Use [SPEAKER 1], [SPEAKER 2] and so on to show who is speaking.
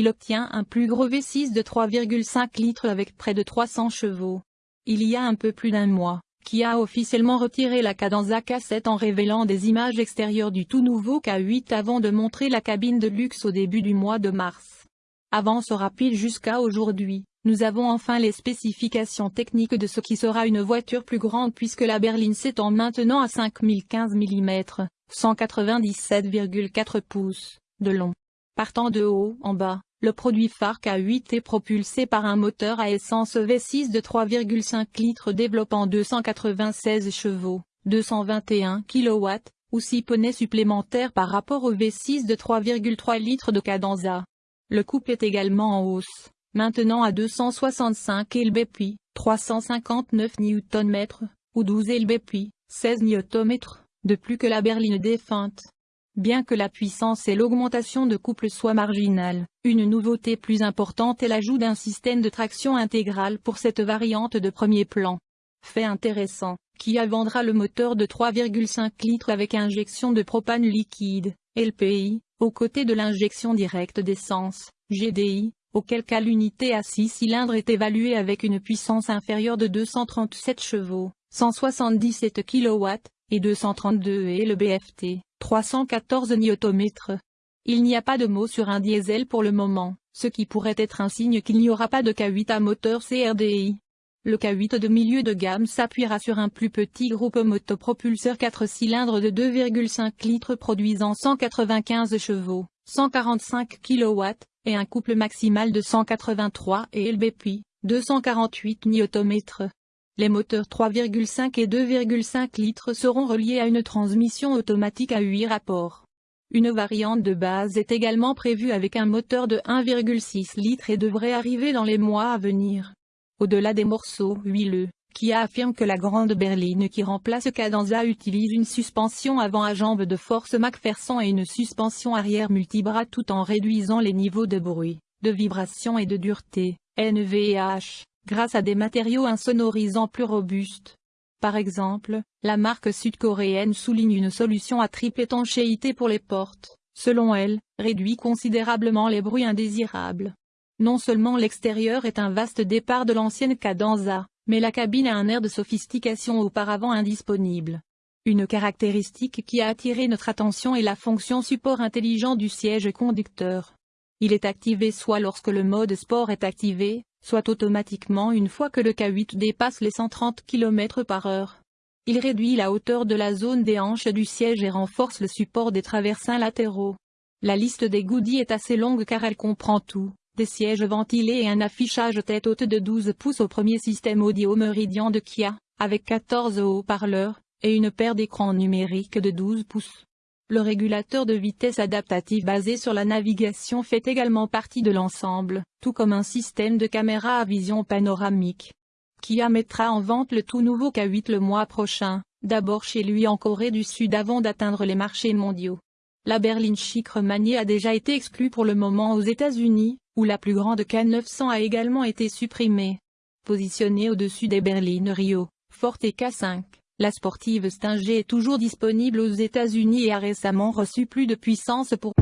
[SPEAKER 1] il obtient un plus gros V6 de 3,5 litres avec près de 300 chevaux. Il y a un peu plus d'un mois, Kia a officiellement retiré la Cadenza K7 en révélant des images extérieures du tout nouveau K8 avant de montrer la cabine de luxe au début du mois de mars. Avance rapide jusqu'à aujourd'hui, nous avons enfin les spécifications techniques de ce qui sera une voiture plus grande puisque la berline s'étend maintenant à 5015 mm, 197,4 pouces, de long. Partant de haut en bas, le produit phare K8 est propulsé par un moteur à essence V6 de 3,5 litres développant 296 chevaux, 221 kW, ou 6 poneys supplémentaires par rapport au V6 de 3,3 litres de Cadenza. Le couple est également en hausse, maintenant à 265 lbp, 359 Nm, ou 12 lbp, 16 Nm, de plus que la berline défunte. Bien que la puissance et l'augmentation de couple soient marginales, une nouveauté plus importante est l'ajout d'un système de traction intégrale pour cette variante de premier plan. Fait intéressant, Kia vendra le moteur de 3,5 litres avec injection de propane liquide, LPI, aux côtés de l'injection directe d'essence, GDI, auquel cas l'unité à 6 cylindres est évaluée avec une puissance inférieure de 237 chevaux, 177 kW, et 232 et le BFT. 314 Nm. Il n'y a pas de mot sur un diesel pour le moment, ce qui pourrait être un signe qu'il n'y aura pas de K8 à moteur CRDI. Le K8 de milieu de gamme s'appuiera sur un plus petit groupe motopropulseur 4 cylindres de 2,5 litres produisant 195 chevaux, 145 kW, et un couple maximal de 183 et lbp, 248 Nm. Les moteurs 3,5 et 2,5 litres seront reliés à une transmission automatique à 8 rapports. Une variante de base est également prévue avec un moteur de 1,6 litres et devrait arriver dans les mois à venir. Au-delà des morceaux huileux, Kia affirme que la grande berline qui remplace Cadenza utilise une suspension avant à jambes de force MacPherson et une suspension arrière multibras tout en réduisant les niveaux de bruit, de vibration et de dureté, NVH grâce à des matériaux insonorisants plus robustes. Par exemple, la marque sud-coréenne souligne une solution à triple étanchéité pour les portes, selon elle, réduit considérablement les bruits indésirables. Non seulement l'extérieur est un vaste départ de l'ancienne Cadenza, mais la cabine a un air de sophistication auparavant indisponible. Une caractéristique qui a attiré notre attention est la fonction support intelligent du siège conducteur. Il est activé soit lorsque le mode sport est activé, soit automatiquement une fois que le K8 dépasse les 130 km par heure. Il réduit la hauteur de la zone des hanches du siège et renforce le support des traversins latéraux. La liste des goodies est assez longue car elle comprend tout, des sièges ventilés et un affichage tête haute de 12 pouces au premier système audio Meridian de Kia, avec 14 haut-parleurs, et une paire d'écrans numériques de 12 pouces. Le régulateur de vitesse adaptatif basé sur la navigation fait également partie de l'ensemble, tout comme un système de caméra à vision panoramique. Kia mettra en vente le tout nouveau K8 le mois prochain, d'abord chez lui en Corée du Sud avant d'atteindre les marchés mondiaux. La berline chic remaniée a déjà été exclue pour le moment aux États-Unis, où la plus grande K900 a également été supprimée. Positionnée au-dessus des berlines Rio, Forte et K5. La sportive Stinger est toujours disponible aux États-Unis et a récemment reçu plus de puissance pour